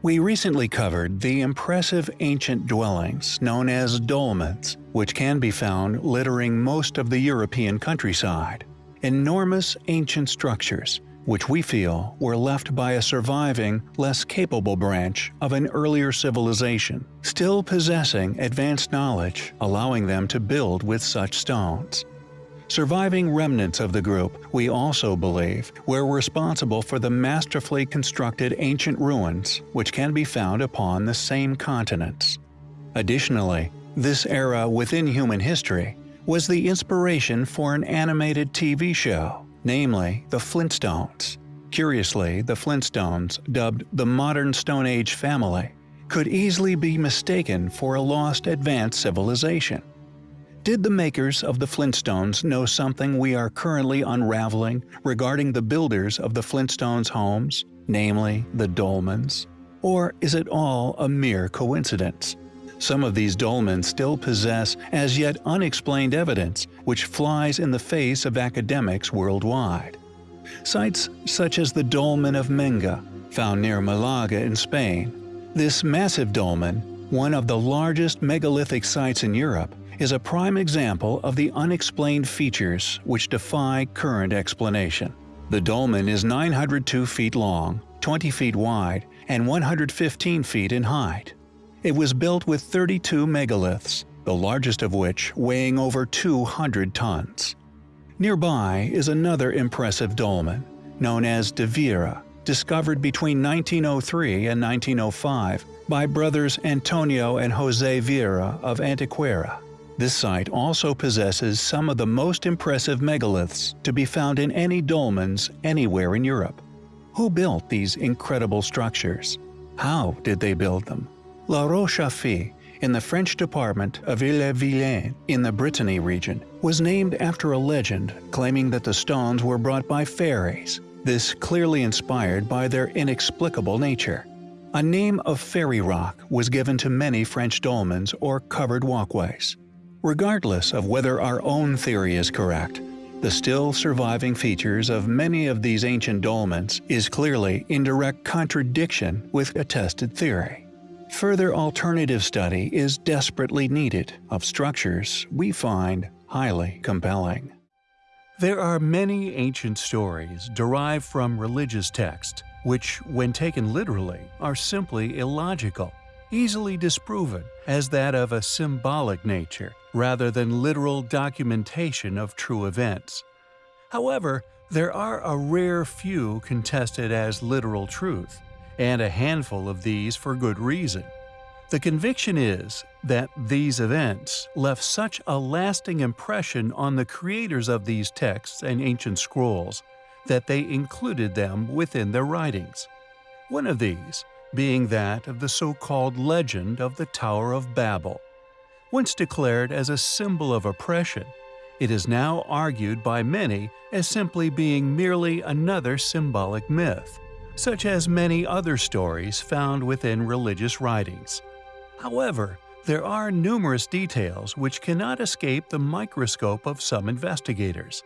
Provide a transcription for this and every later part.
We recently covered the impressive ancient dwellings known as dolmens, which can be found littering most of the European countryside. Enormous ancient structures, which we feel were left by a surviving, less capable branch of an earlier civilization, still possessing advanced knowledge allowing them to build with such stones. Surviving remnants of the group, we also believe, were responsible for the masterfully constructed ancient ruins which can be found upon the same continents. Additionally, this era within human history was the inspiration for an animated TV show, namely The Flintstones. Curiously, the Flintstones, dubbed the Modern Stone Age family, could easily be mistaken for a lost advanced civilization. Did the makers of the Flintstones know something we are currently unraveling regarding the builders of the Flintstones homes, namely the dolmens? Or is it all a mere coincidence? Some of these dolmens still possess as yet unexplained evidence which flies in the face of academics worldwide. Sites such as the Dolmen of Menga, found near Malaga in Spain. This massive dolmen, one of the largest megalithic sites in Europe, is a prime example of the unexplained features which defy current explanation. The dolmen is 902 feet long, 20 feet wide, and 115 feet in height. It was built with 32 megaliths, the largest of which weighing over 200 tons. Nearby is another impressive dolmen, known as De Viera, discovered between 1903 and 1905 by brothers Antonio and Jose Viera of Antequera. This site also possesses some of the most impressive megaliths to be found in any dolmens anywhere in Europe. Who built these incredible structures? How did they build them? La Roche-aux-Fées, in the French department of Ille-et-Vilaine in the Brittany region, was named after a legend claiming that the stones were brought by fairies, this clearly inspired by their inexplicable nature. A name of fairy rock was given to many French dolmens or covered walkways. Regardless of whether our own theory is correct, the still surviving features of many of these ancient dolmens is clearly in direct contradiction with attested theory. Further alternative study is desperately needed of structures we find highly compelling. There are many ancient stories derived from religious texts, which, when taken literally, are simply illogical easily disproven as that of a symbolic nature rather than literal documentation of true events. However, there are a rare few contested as literal truth, and a handful of these for good reason. The conviction is that these events left such a lasting impression on the creators of these texts and ancient scrolls that they included them within their writings. One of these, being that of the so-called legend of the Tower of Babel. Once declared as a symbol of oppression, it is now argued by many as simply being merely another symbolic myth, such as many other stories found within religious writings. However, there are numerous details which cannot escape the microscope of some investigators.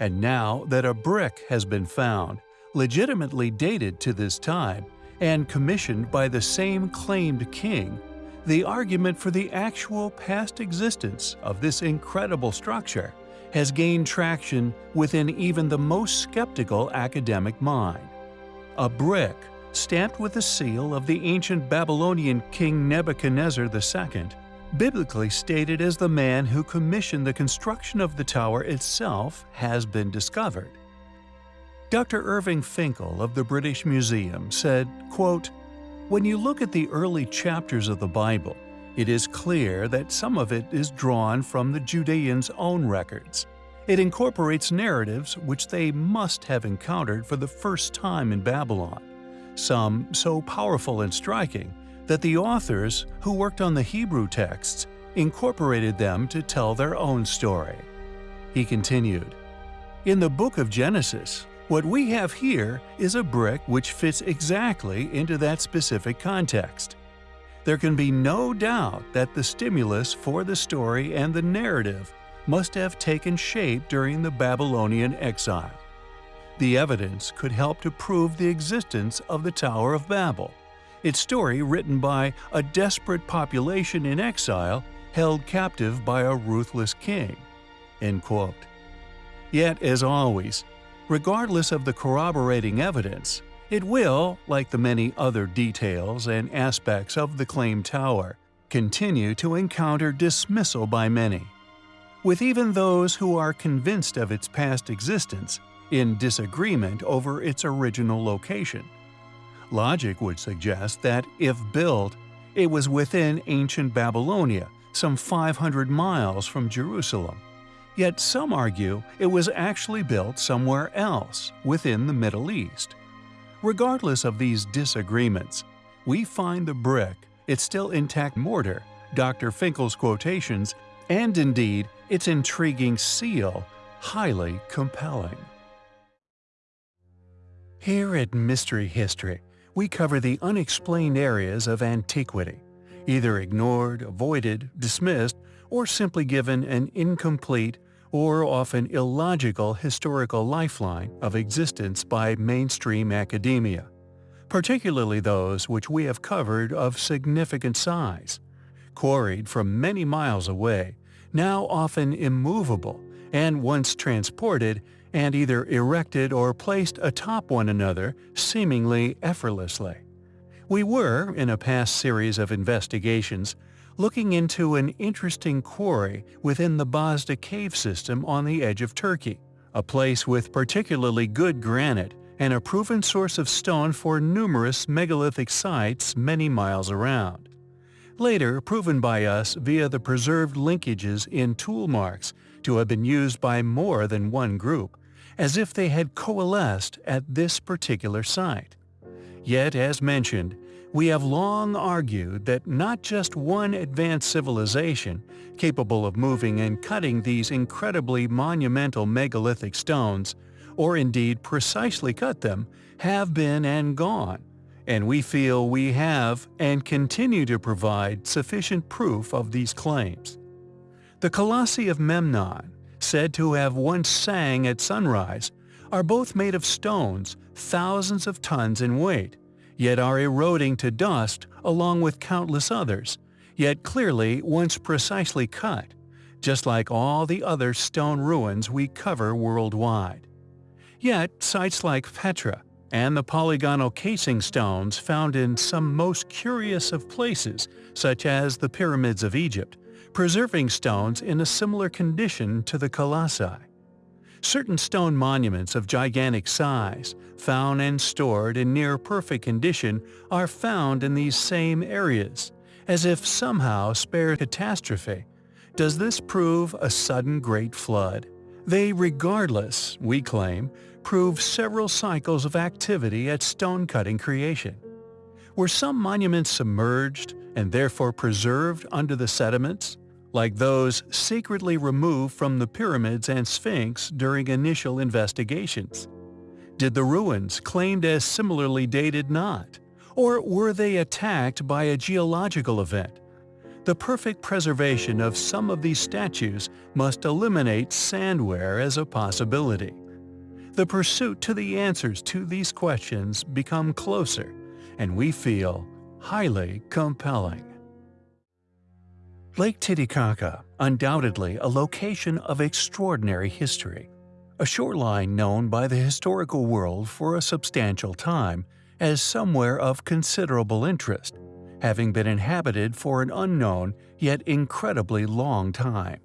And now that a brick has been found, legitimately dated to this time, and commissioned by the same claimed king, the argument for the actual past existence of this incredible structure has gained traction within even the most skeptical academic mind. A brick, stamped with the seal of the ancient Babylonian king Nebuchadnezzar II, biblically stated as the man who commissioned the construction of the tower itself, has been discovered. Dr. Irving Finkel of the British Museum said, quote, When you look at the early chapters of the Bible, it is clear that some of it is drawn from the Judeans' own records. It incorporates narratives which they must have encountered for the first time in Babylon, some so powerful and striking that the authors, who worked on the Hebrew texts, incorporated them to tell their own story. He continued, In the book of Genesis, what we have here is a brick which fits exactly into that specific context. There can be no doubt that the stimulus for the story and the narrative must have taken shape during the Babylonian exile. The evidence could help to prove the existence of the Tower of Babel, its story written by a desperate population in exile held captive by a ruthless king. Yet, as always, regardless of the corroborating evidence, it will, like the many other details and aspects of the claimed tower, continue to encounter dismissal by many. With even those who are convinced of its past existence in disagreement over its original location. Logic would suggest that, if built, it was within ancient Babylonia, some 500 miles from Jerusalem. Yet some argue it was actually built somewhere else, within the Middle East. Regardless of these disagreements, we find the brick, its still intact mortar, Dr. Finkel's quotations, and indeed its intriguing seal highly compelling. Here at Mystery History, we cover the unexplained areas of antiquity, either ignored, avoided, dismissed, or simply given an incomplete or often illogical historical lifeline of existence by mainstream academia, particularly those which we have covered of significant size, quarried from many miles away, now often immovable, and once transported and either erected or placed atop one another seemingly effortlessly. We were, in a past series of investigations, looking into an interesting quarry within the Bazda cave system on the edge of Turkey, a place with particularly good granite and a proven source of stone for numerous megalithic sites many miles around. Later proven by us via the preserved linkages in tool marks to have been used by more than one group, as if they had coalesced at this particular site. Yet, as mentioned, we have long argued that not just one advanced civilization, capable of moving and cutting these incredibly monumental megalithic stones, or indeed precisely cut them, have been and gone, and we feel we have and continue to provide sufficient proof of these claims. The Colossi of Memnon, said to have once sang at sunrise, are both made of stones thousands of tons in weight, yet are eroding to dust along with countless others, yet clearly once precisely cut, just like all the other stone ruins we cover worldwide. Yet sites like Petra and the polygonal casing stones found in some most curious of places, such as the pyramids of Egypt, preserving stones in a similar condition to the colossi. Certain stone monuments of gigantic size, found and stored in near-perfect condition, are found in these same areas, as if somehow spared catastrophe. Does this prove a sudden great flood? They regardless, we claim, prove several cycles of activity at stone-cutting creation. Were some monuments submerged and therefore preserved under the sediments? Like those secretly removed from the pyramids and Sphinx during initial investigations? Did the ruins claimed as similarly dated not? Or were they attacked by a geological event? The perfect preservation of some of these statues must eliminate sand wear as a possibility. The pursuit to the answers to these questions become closer, and we feel highly compelling. Lake Titicaca, undoubtedly a location of extraordinary history. A shoreline known by the historical world for a substantial time as somewhere of considerable interest, having been inhabited for an unknown yet incredibly long time.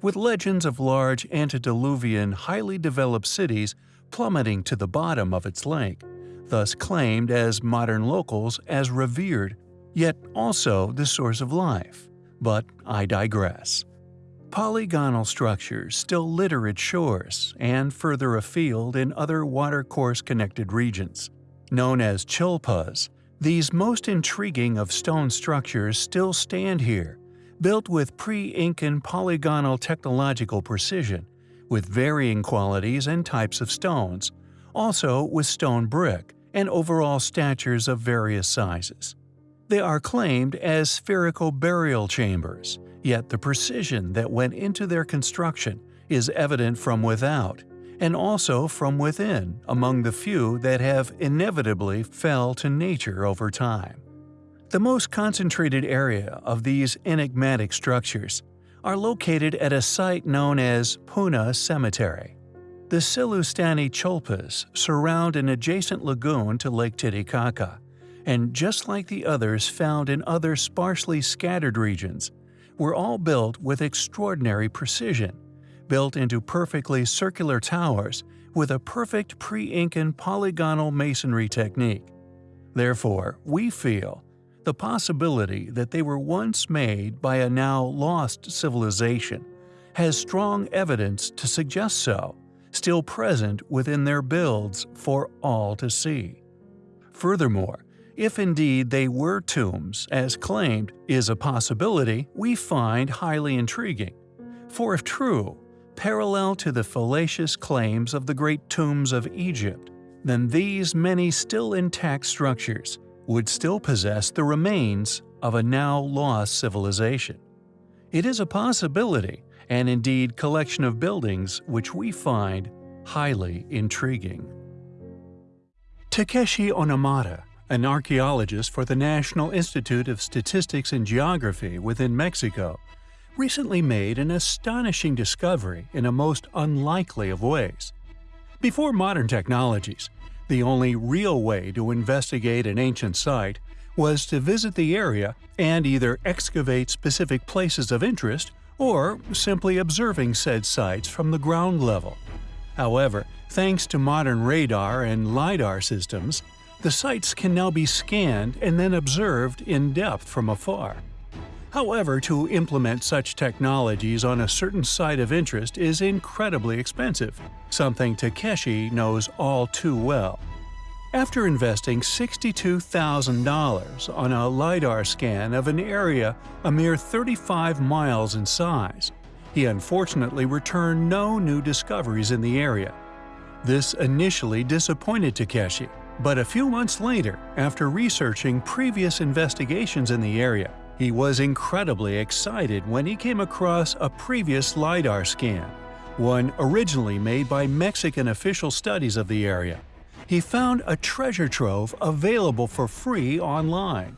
With legends of large antediluvian, highly developed cities plummeting to the bottom of its lake, thus claimed as modern locals as revered, yet also the source of life. But I digress. Polygonal structures still litter its shores and further afield in other watercourse-connected regions. Known as chullpas, these most intriguing of stone structures still stand here, built with pre-Incan polygonal technological precision, with varying qualities and types of stones, also with stone brick and overall statures of various sizes. They are claimed as spherical burial chambers, yet the precision that went into their construction is evident from without, and also from within among the few that have inevitably fell to nature over time. The most concentrated area of these enigmatic structures are located at a site known as Puna Cemetery. The Sillustani Chullpas surround an adjacent lagoon to Lake Titicaca, and just like the others found in other sparsely scattered regions, were all built with extraordinary precision, built into perfectly circular towers with a perfect pre-Incan polygonal masonry technique. Therefore, we feel the possibility that they were once made by a now lost civilization has strong evidence to suggest so, still present within their builds for all to see. Furthermore, if indeed they were tombs, as claimed, is a possibility we find highly intriguing. For if true, parallel to the fallacious claims of the great tombs of Egypt, then these many still intact structures would still possess the remains of a now lost civilization. It is a possibility, and indeed collection of buildings which we find highly intriguing. Takeshi Inomata, an archaeologist for the National Institute of Statistics and Geography within Mexico, recently made an astonishing discovery in a most unlikely of ways. Before modern technologies, the only real way to investigate an ancient site was to visit the area and either excavate specific places of interest or simply observing said sites from the ground level. However, thanks to modern radar and LiDAR systems, the sites can now be scanned and then observed in depth from afar. However, to implement such technologies on a certain site of interest is incredibly expensive, something Takeshi knows all too well. After investing $62,000 on a LiDAR scan of an area a mere 35 miles in size, he unfortunately returned no new discoveries in the area. This initially disappointed Takeshi, but a few months later, after researching previous investigations in the area, he was incredibly excited when he came across a previous LiDAR scan, one originally made by Mexican official studies of the area. He found a treasure trove available for free online.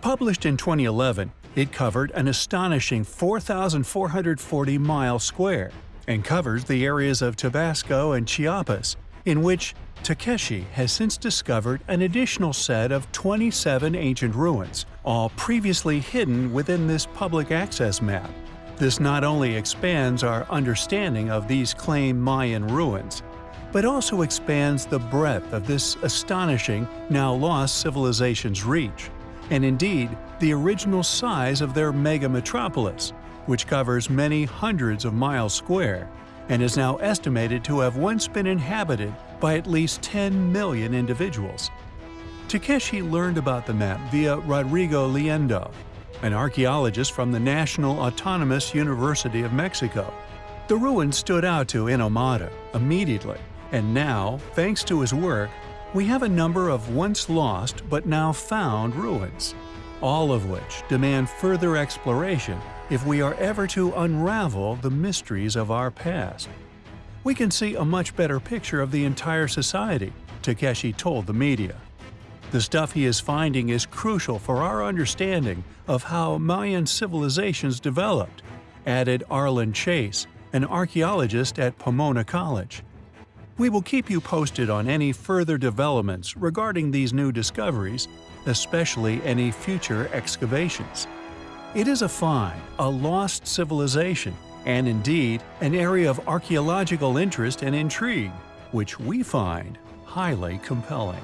Published in 2011, it covered an astonishing 4,440 miles square and covers the areas of Tabasco and Chiapas, in which Takeshi has since discovered an additional set of 27 ancient ruins, all previously hidden within this public access map. This not only expands our understanding of these claimed Mayan ruins, but also expands the breadth of this astonishing, now lost civilization's reach, and indeed the original size of their mega metropolis, which covers many hundreds of miles square and is now estimated to have once been inhabited by at least 10 million individuals. Takeshi learned about the map via Rodrigo Liendo, an archaeologist from the National Autonomous University of Mexico. The ruins stood out to Inomata immediately, and now, thanks to his work, we have a number of once lost but now found ruins, all of which demand further exploration if we are ever to unravel the mysteries of our past we can see a much better picture of the entire society, Takeshi told the media. The stuff he is finding is crucial for our understanding of how Mayan civilizations developed, added Arlen Chase, an archaeologist at Pomona College. We will keep you posted on any further developments regarding these new discoveries, especially any future excavations. It is a find, a lost civilization, and indeed an area of archaeological interest and intrigue, which we find highly compelling.